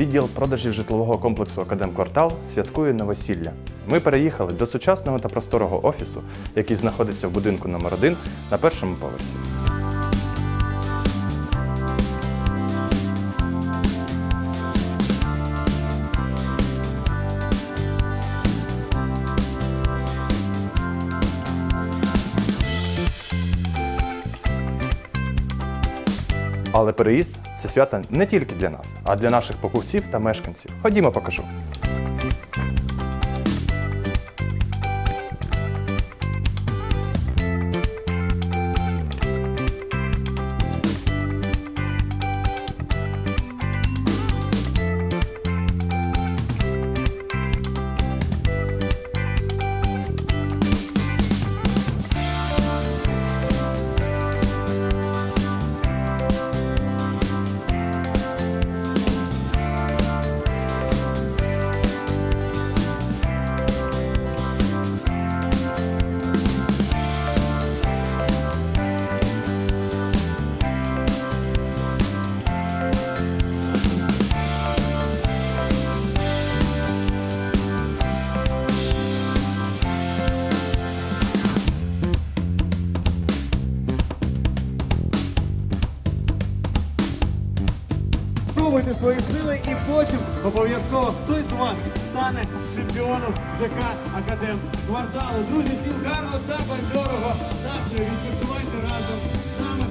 відділ продажів житлового комплексу Академквартал святкує новосілля. Ми переїхали до сучасного та просторого офісу, який знаходиться в будинку номер 1 на першому поверсі. Але переїзд це свято не тільки для нас, а для наших покупців та мешканців. Ходімо, покажу. випробовуйте свої сили і потім обов'язково хтось з вас стане чемпіоном ЖК Академ кварталу. Друзі, всім гарного та бадьорого настрою. Відпочивайте разом з нами.